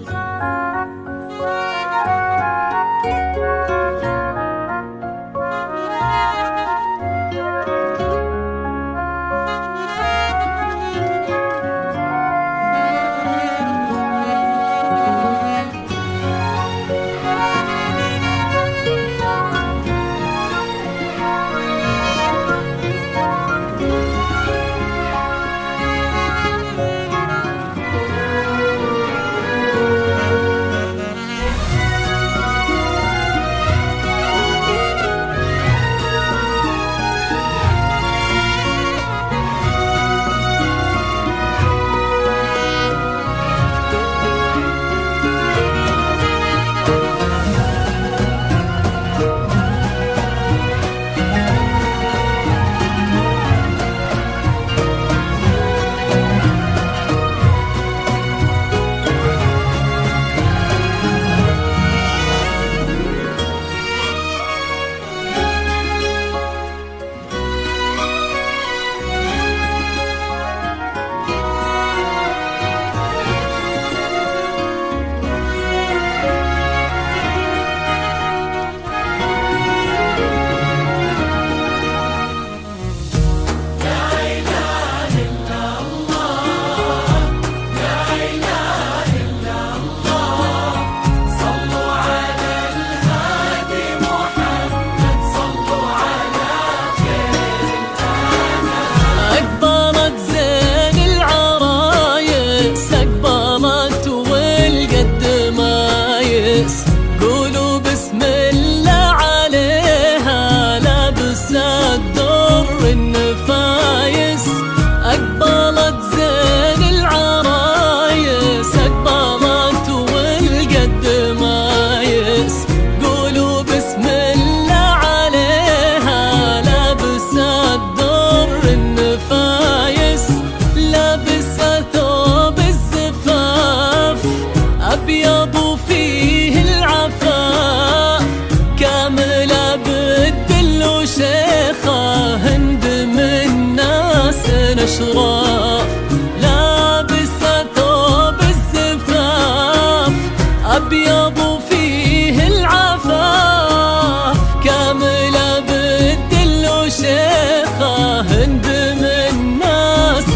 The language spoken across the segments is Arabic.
أقبلت ناس نشراف لابس ثوب الزفاف أبيض وفيه العفاف. كاملة بالدل وشيخة هند من ناس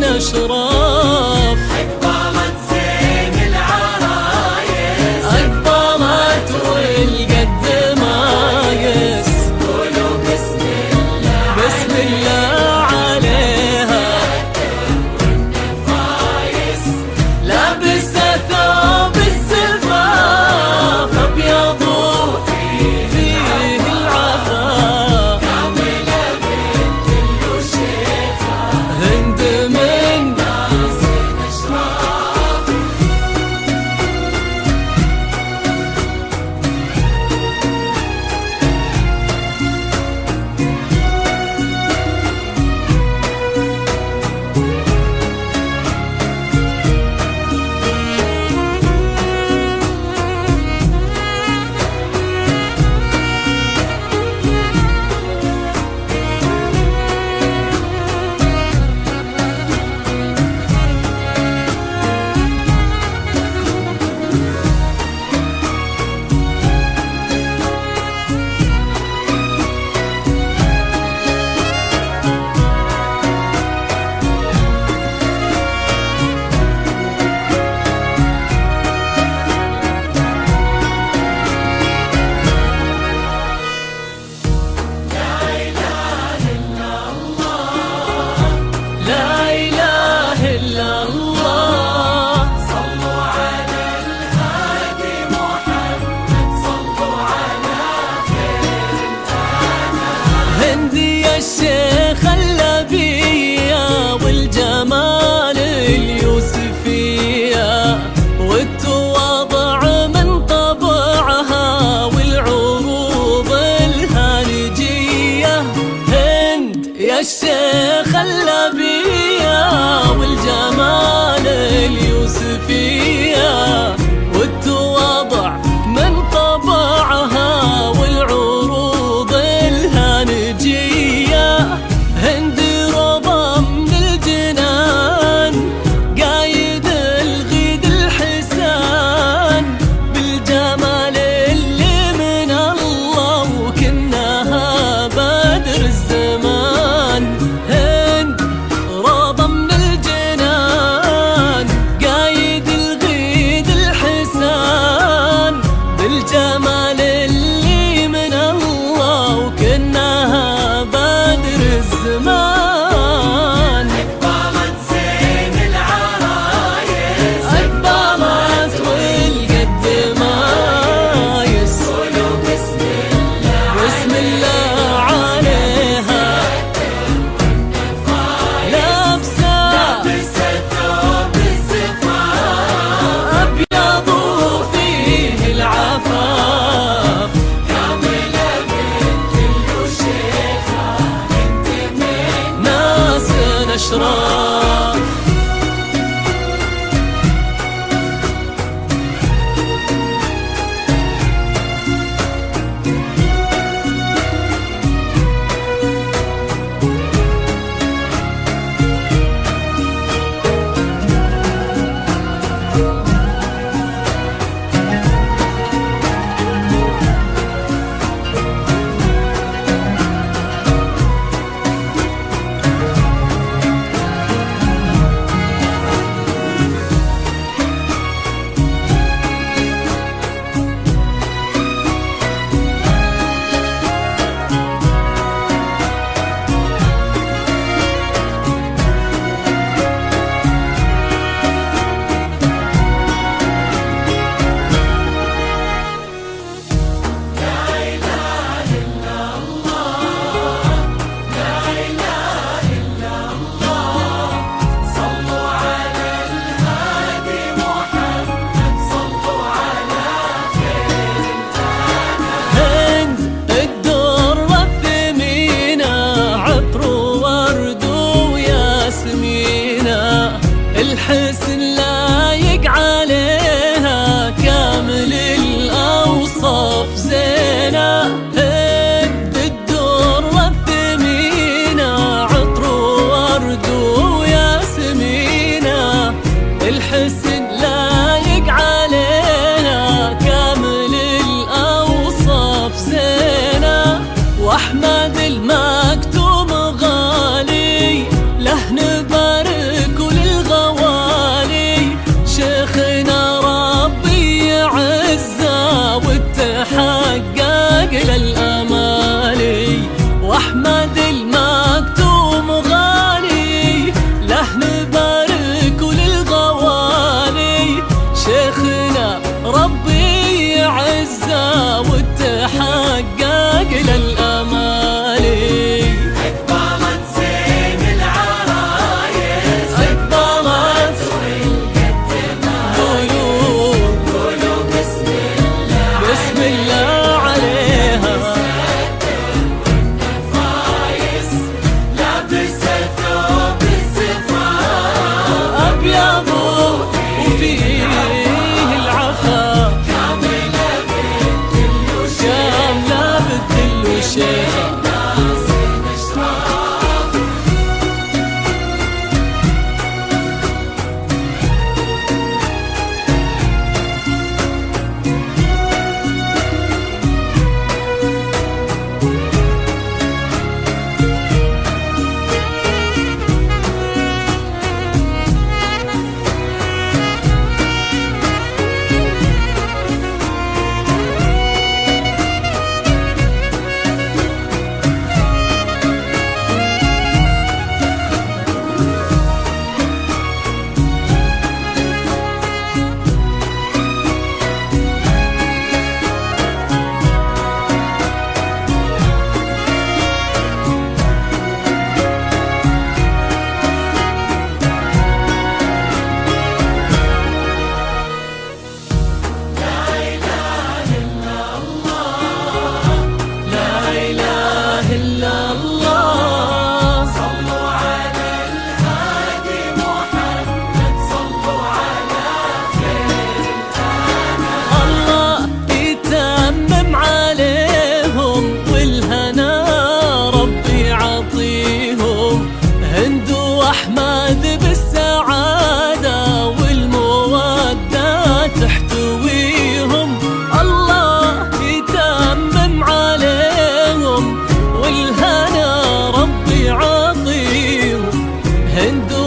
نشراف أقبلت زين العرايس. أقبلت والقد مايس قولوا بسم الله. بسم الله. 些寒 وتحقق يعطيهم هند